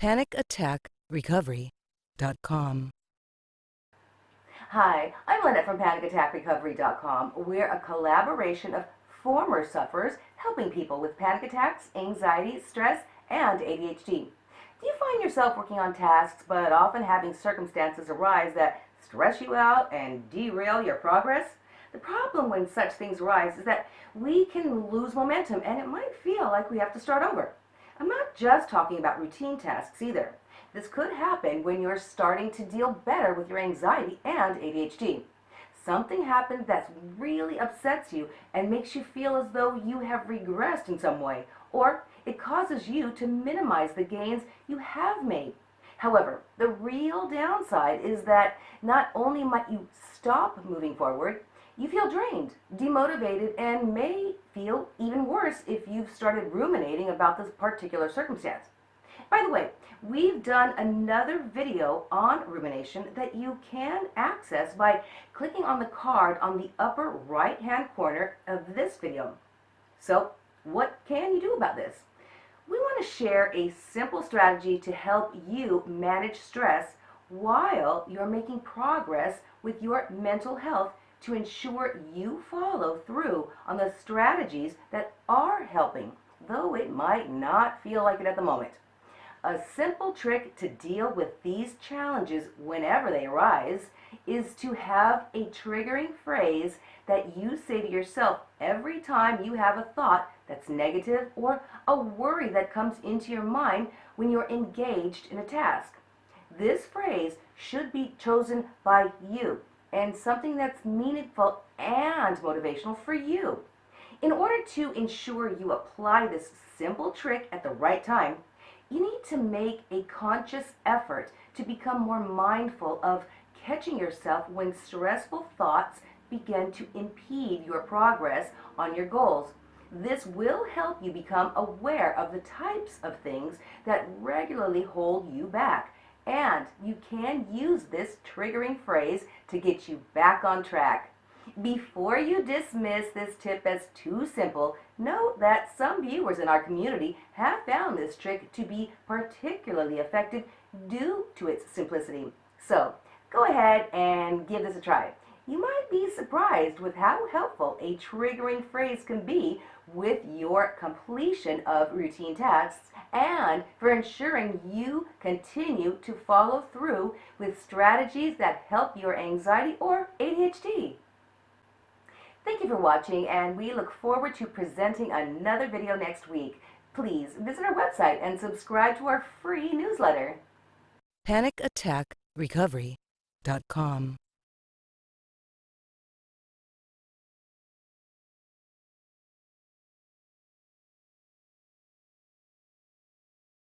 PanicAttackRecovery.com. Hi, I'm Lynette from PanicAttackRecovery.com. We're a collaboration of former sufferers helping people with panic attacks, anxiety, stress, and ADHD. Do you find yourself working on tasks but often having circumstances arise that stress you out and derail your progress? The problem when such things arise is that we can lose momentum and it might feel like we have to start over. I'm not just talking about routine tasks either. This could happen when you're starting to deal better with your anxiety and ADHD. Something happens that really upsets you and makes you feel as though you have regressed in some way, or it causes you to minimize the gains you have made. However, the real downside is that not only might you stop moving forward, you feel drained, demotivated, and may feel even worse if you've started ruminating about this particular circumstance. By the way, we've done another video on rumination that you can access by clicking on the card on the upper right hand corner of this video. So what can you do about this? We want to share a simple strategy to help you manage stress while you're making progress with your mental health to ensure you follow through on the strategies that are helping, though it might not feel like it at the moment. A simple trick to deal with these challenges whenever they arise is to have a triggering phrase that you say to yourself every time you have a thought that's negative or a worry that comes into your mind when you're engaged in a task. This phrase should be chosen by you and something that's meaningful and motivational for you. In order to ensure you apply this simple trick at the right time, you need to make a conscious effort to become more mindful of catching yourself when stressful thoughts begin to impede your progress on your goals. This will help you become aware of the types of things that regularly hold you back and you can use this triggering phrase to get you back on track. Before you dismiss this tip as too simple, note that some viewers in our community have found this trick to be particularly effective due to its simplicity. So, go ahead and give this a try. You might be surprised with how helpful a triggering phrase can be with your completion of routine tasks and for ensuring you continue to follow through with strategies that help your anxiety or ADHD. Thank you for watching and we look forward to presenting another video next week. Please visit our website and subscribe to our free newsletter. PanicAttackRecovery.com.